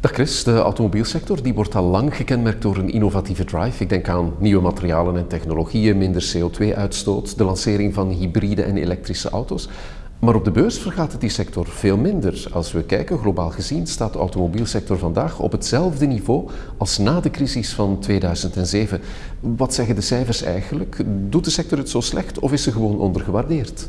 Dag Chris, de automobielsector die wordt al lang gekenmerkt door een innovatieve drive. Ik denk aan nieuwe materialen en technologieën, minder CO2-uitstoot, de lancering van hybride en elektrische auto's. Maar op de beurs vergaat het die sector veel minder. Als we kijken, globaal gezien, staat de automobielsector vandaag op hetzelfde niveau als na de crisis van 2007. Wat zeggen de cijfers eigenlijk? Doet de sector het zo slecht of is ze gewoon ondergewaardeerd?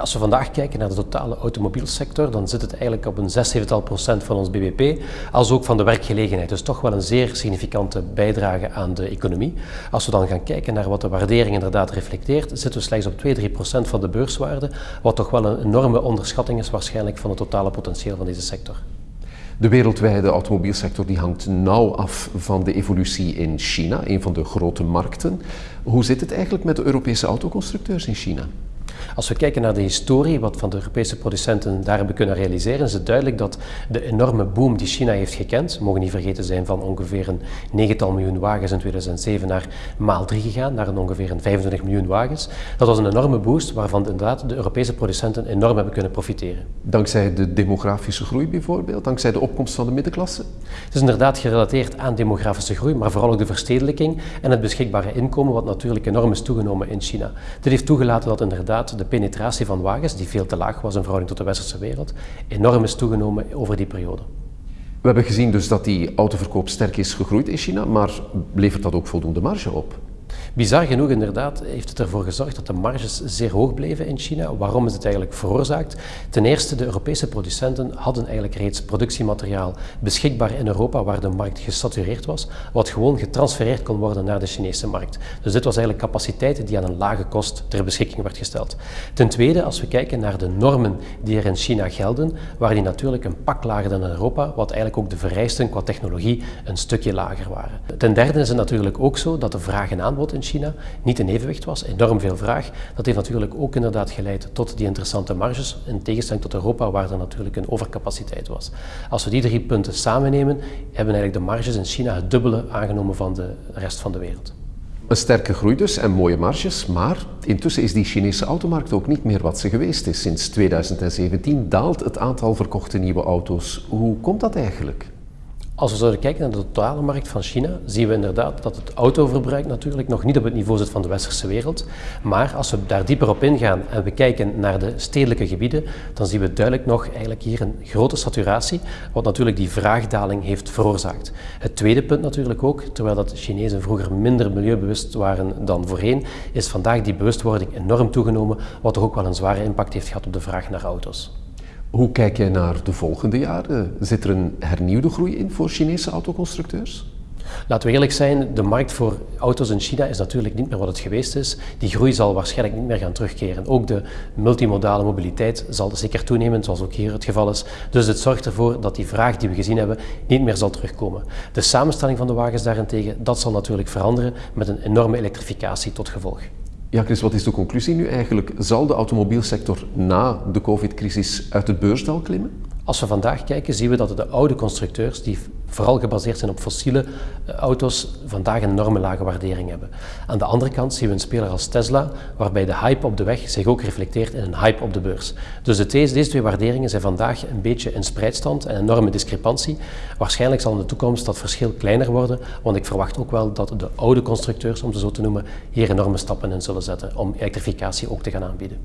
Als we vandaag kijken naar de totale automobielsector, dan zit het eigenlijk op een 6 procent van ons bbp, als ook van de werkgelegenheid. Dus toch wel een zeer significante bijdrage aan de economie. Als we dan gaan kijken naar wat de waardering inderdaad reflecteert, zitten we slechts op 2-3 procent van de beurswaarde, wat toch wel een enorme onderschatting is waarschijnlijk van het totale potentieel van deze sector. De wereldwijde automobielsector die hangt nauw af van de evolutie in China, een van de grote markten. Hoe zit het eigenlijk met de Europese autoconstructeurs in China? Als we kijken naar de historie, wat van de Europese producenten daar hebben kunnen realiseren, is het duidelijk dat de enorme boom die China heeft gekend, mogen niet vergeten zijn van ongeveer een negental miljoen wagens in 2007 naar maal 3 gegaan, naar een ongeveer een 25 miljoen wagens. Dat was een enorme boost waarvan inderdaad de Europese producenten enorm hebben kunnen profiteren. Dankzij de demografische groei bijvoorbeeld, dankzij de opkomst van de middenklasse? Het is inderdaad gerelateerd aan demografische groei, maar vooral ook de verstedelijking en het beschikbare inkomen, wat natuurlijk enorm is toegenomen in China. Dit heeft toegelaten dat inderdaad de penetratie van wagens, die veel te laag was in verhouding tot de westerse wereld, enorm is toegenomen over die periode. We hebben gezien dus dat die autoverkoop sterk is gegroeid in China, maar levert dat ook voldoende marge op? Bizar genoeg inderdaad heeft het ervoor gezorgd dat de marges zeer hoog bleven in China. Waarom is het eigenlijk veroorzaakt? Ten eerste, de Europese producenten hadden eigenlijk reeds productiemateriaal beschikbaar in Europa waar de markt gesatureerd was, wat gewoon getransfereerd kon worden naar de Chinese markt. Dus dit was eigenlijk capaciteit die aan een lage kost ter beschikking werd gesteld. Ten tweede, als we kijken naar de normen die er in China gelden, waren die natuurlijk een pak lager dan in Europa, wat eigenlijk ook de vereisten qua technologie een stukje lager waren. Ten derde is het natuurlijk ook zo dat de vraag en aanbod in China niet in evenwicht was, enorm veel vraag. Dat heeft natuurlijk ook inderdaad geleid tot die interessante marges, in tegenstelling tot Europa waar er natuurlijk een overcapaciteit was. Als we die drie punten samennemen, hebben eigenlijk de marges in China het dubbele aangenomen van de rest van de wereld. Een sterke groei dus en mooie marges, maar intussen is die Chinese automarkt ook niet meer wat ze geweest is. Sinds 2017 daalt het aantal verkochte nieuwe auto's. Hoe komt dat eigenlijk? Als we zouden kijken naar de totale markt van China, zien we inderdaad dat het autoverbruik natuurlijk nog niet op het niveau zit van de westerse wereld. Maar als we daar dieper op ingaan en we kijken naar de stedelijke gebieden, dan zien we duidelijk nog eigenlijk hier een grote saturatie, wat natuurlijk die vraagdaling heeft veroorzaakt. Het tweede punt natuurlijk ook, terwijl dat Chinezen vroeger minder milieubewust waren dan voorheen, is vandaag die bewustwording enorm toegenomen, wat toch ook wel een zware impact heeft gehad op de vraag naar auto's. Hoe kijk jij naar de volgende jaren? Zit er een hernieuwde groei in voor Chinese autoconstructeurs? Laten we eerlijk zijn, de markt voor auto's in China is natuurlijk niet meer wat het geweest is. Die groei zal waarschijnlijk niet meer gaan terugkeren. Ook de multimodale mobiliteit zal zeker toenemen, zoals ook hier het geval is. Dus het zorgt ervoor dat die vraag die we gezien hebben niet meer zal terugkomen. De samenstelling van de wagens daarentegen, dat zal natuurlijk veranderen met een enorme elektrificatie tot gevolg. Ja, Chris, wat is de conclusie nu eigenlijk? Zal de automobielsector na de COVID-crisis uit het beursdal klimmen? Als we vandaag kijken, zien we dat de oude constructeurs, die vooral gebaseerd zijn op fossiele eh, auto's, vandaag een enorme lage waardering hebben. Aan de andere kant zien we een speler als Tesla, waarbij de hype op de weg zich ook reflecteert in een hype op de beurs. Dus de deze, deze twee waarderingen zijn vandaag een beetje in spreidstand en een enorme discrepantie. Waarschijnlijk zal in de toekomst dat verschil kleiner worden, want ik verwacht ook wel dat de oude constructeurs, om ze zo te noemen, hier enorme stappen in zullen zetten om elektrificatie ook te gaan aanbieden.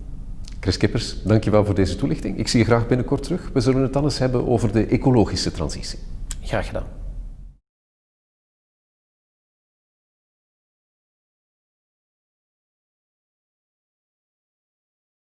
Chris Kippers, dankjewel voor deze toelichting. Ik zie je graag binnenkort terug. We zullen het alles hebben over de ecologische transitie. Graag gedaan.